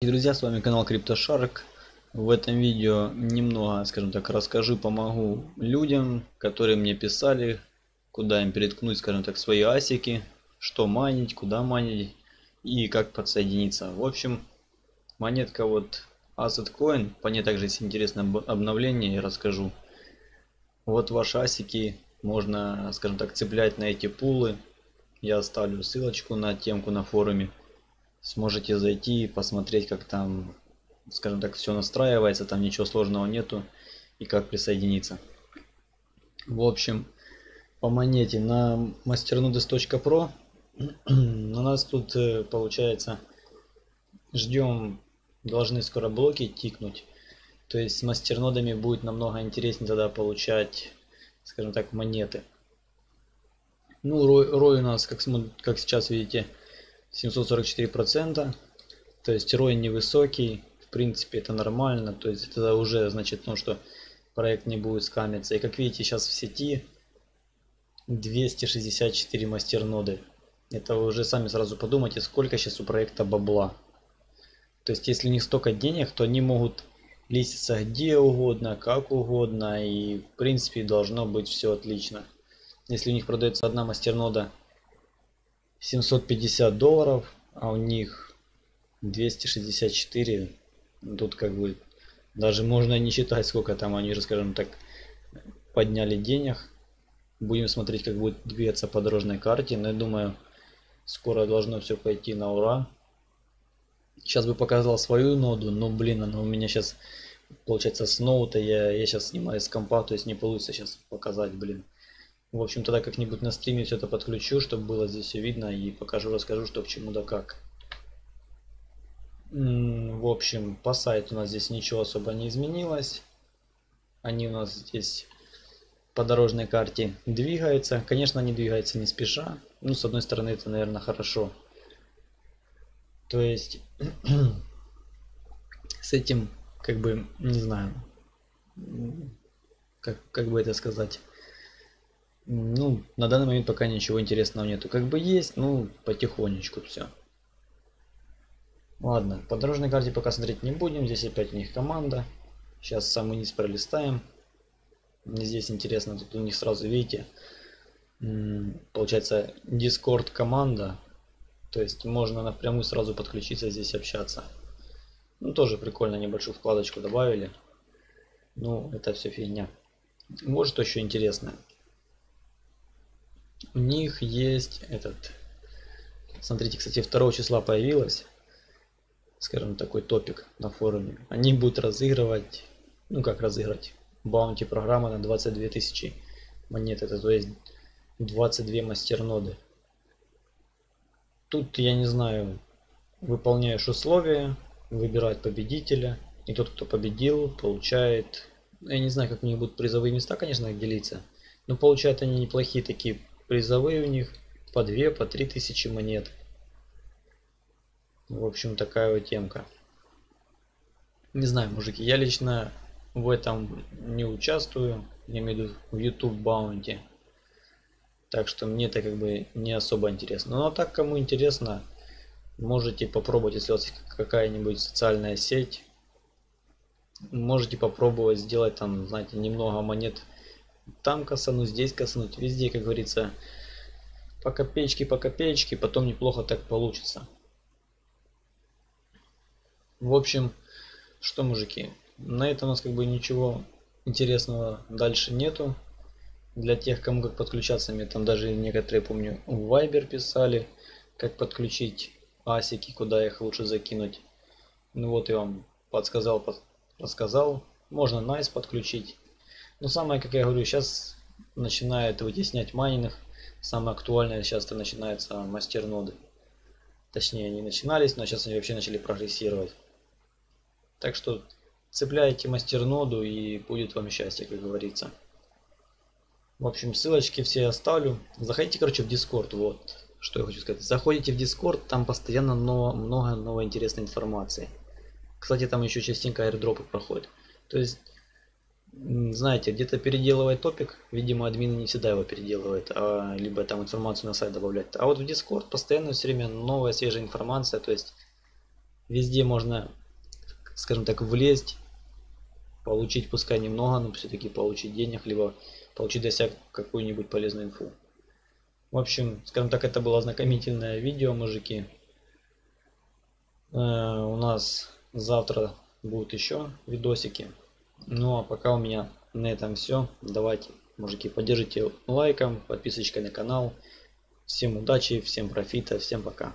Друзья, с вами канал CryptoShark. В этом видео немного, скажем так, расскажу, помогу людям, которые мне писали, куда им переткнуть, скажем так, свои асики, что манить, куда манить и как подсоединиться. В общем, монетка вот Asset Coin, по ней также есть интересное обновление, я расскажу. Вот ваши асики можно, скажем так, цеплять на эти пулы. Я оставлю ссылочку на темку на форуме сможете зайти и посмотреть, как там, скажем так, все настраивается, там ничего сложного нету и как присоединиться. В общем, по монете на masternudes.pro у нас тут э, получается ждем, должны скоро блоки тикнуть. То есть с мастернодами будет намного интереснее тогда получать, скажем так, монеты. Ну, рой, рой у нас, как, как сейчас видите, 744%. То есть ROI невысокий. В принципе, это нормально. То есть это уже значит, ну, что проект не будет скамиться. И как видите, сейчас в сети 264 мастерноды. Это вы уже сами сразу подумайте, сколько сейчас у проекта бабла. То есть, если у них столько денег, то они могут листиться где угодно, как угодно. И, в принципе, должно быть все отлично. Если у них продается одна мастернода 750 долларов, а у них 264. Тут как бы даже можно не считать, сколько там они же, скажем так, подняли денег. Будем смотреть, как будет двигаться по дорожной карте. Но я думаю, скоро должно все пойти на ура. Сейчас бы показал свою ноду, но блин, она у меня сейчас получается с ноута. Я, я сейчас снимаю с компа, то есть не получится сейчас показать, блин. В общем, тогда как-нибудь на стриме все это подключу, чтобы было здесь все видно и покажу, расскажу, что к чему да как. В общем, по сайту у нас здесь ничего особо не изменилось. Они у нас здесь по дорожной карте двигаются. Конечно, они двигаются не спеша. Ну, с одной стороны, это, наверное, хорошо. То есть, с этим, как бы, не знаю, как, как бы это сказать ну, на данный момент пока ничего интересного нету. Как бы есть, ну, потихонечку все. Ладно, по дорожной карте пока смотреть не будем. Здесь опять у них команда. Сейчас самый низ пролистаем. Мне здесь интересно, тут у них сразу, видите, получается Discord команда. То есть можно напрямую сразу подключиться здесь общаться. Ну, тоже прикольно, небольшую вкладочку добавили. Ну, это все фигня. Может, что еще интересное у них есть этот смотрите кстати 2 числа появилась скажем такой топик на форуме. Они будут разыгрывать ну как разыграть баунти программа на 22 тысячи монет. Это то есть 22 мастерноды. Тут я не знаю выполняешь условия выбирать победителя и тот кто победил получает я не знаю как у них будут призовые места конечно делиться но получают они неплохие такие призовые у них по 2, по 3 тысячи монет. В общем, такая вот темка. Не знаю, мужики, я лично в этом не участвую. Я имею в виду в YouTube Bounty. Так что мне это как бы не особо интересно. Но так, кому интересно, можете попробовать, если у вас какая-нибудь социальная сеть. Можете попробовать сделать там, знаете, немного монет там косануть, здесь косануть, везде, как говорится, по копеечке, по копеечке, потом неплохо так получится. В общем, что, мужики, на этом у нас как бы ничего интересного дальше нету. Для тех, кому как подключаться, мне там даже некоторые, помню, в Viber писали, как подключить асики, куда их лучше закинуть. Ну вот я вам подсказал, рассказал. Можно Nice подключить. Но самое, как я говорю, сейчас начинает вытеснять майнинг. Самое актуальное сейчас это начинается мастерноды. Точнее, они начинались, но сейчас они вообще начали прогрессировать. Так что цепляйте мастерноду и будет вам счастье, как говорится. В общем, ссылочки все оставлю. Заходите, короче, в Discord. Вот, что я хочу сказать. Заходите в Discord, там постоянно много, много новой интересной информации. Кстати, там еще частенько airdropы проходят. То есть знаете, где-то переделывать топик, видимо, админы не всегда его переделывают, а либо там информацию на сайт добавлять. А вот в Discord постоянно все время новая свежая информация, то есть Везде можно, скажем так, влезть, получить, пускай немного, но все-таки получить денег, либо получить для себя какую-нибудь полезную инфу. В общем, скажем так, это было ознакомительное видео, мужики. Э, у нас завтра будут еще видосики. Ну а пока у меня на этом все. Давайте, мужики, поддержите лайком, подписочкой на канал. Всем удачи, всем профита, всем пока.